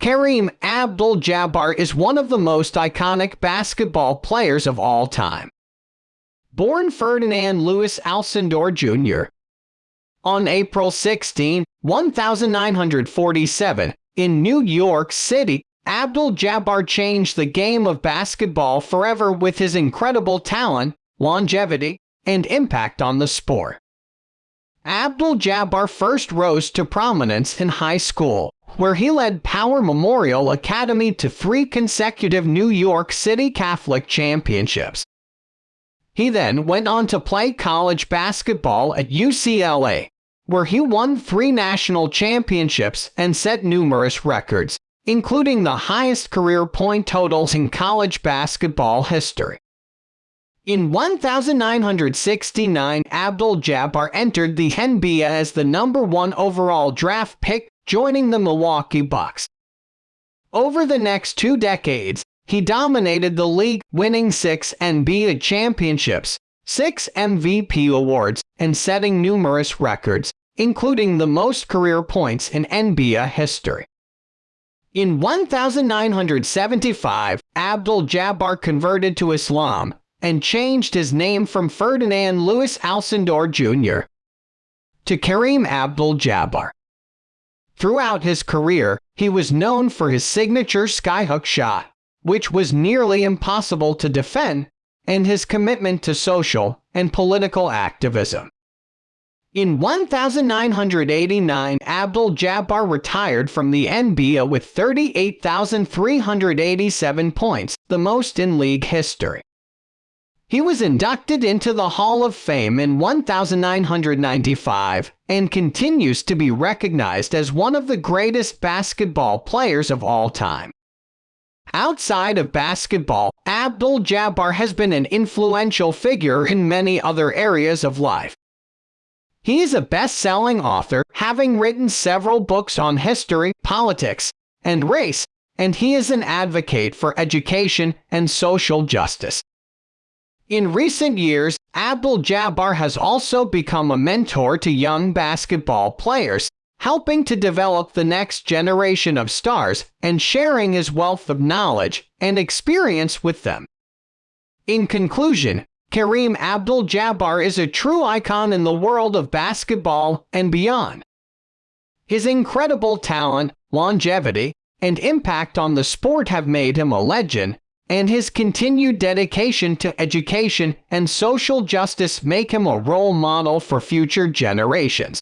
Kareem Abdul-Jabbar is one of the most iconic basketball players of all time. Born Ferdinand Lewis Alcindor Jr. On April 16, 1947, in New York City, Abdul-Jabbar changed the game of basketball forever with his incredible talent, longevity, and impact on the sport. Abdul-Jabbar first rose to prominence in high school, where he led Power Memorial Academy to three consecutive New York City Catholic championships. He then went on to play college basketball at UCLA, where he won three national championships and set numerous records, including the highest career point totals in college basketball history. In 1969, Abdul-Jabbar entered the NBA as the number one overall draft pick, joining the Milwaukee Bucks. Over the next two decades, he dominated the league, winning six NBA championships, six MVP awards, and setting numerous records, including the most career points in NBA history. In 1975, Abdul-Jabbar converted to Islam and changed his name from Ferdinand Lewis Alcindor Jr. to Kareem Abdul-Jabbar. Throughout his career, he was known for his signature skyhook shot, which was nearly impossible to defend, and his commitment to social and political activism. In 1989, Abdul-Jabbar retired from the NBA with 38,387 points, the most in league history. He was inducted into the Hall of Fame in 1995 and continues to be recognized as one of the greatest basketball players of all time. Outside of basketball, Abdul-Jabbar has been an influential figure in many other areas of life. He is a best-selling author, having written several books on history, politics, and race, and he is an advocate for education and social justice. In recent years, Abdul-Jabbar has also become a mentor to young basketball players, helping to develop the next generation of stars and sharing his wealth of knowledge and experience with them. In conclusion, Kareem Abdul-Jabbar is a true icon in the world of basketball and beyond. His incredible talent, longevity, and impact on the sport have made him a legend, and his continued dedication to education and social justice make him a role model for future generations.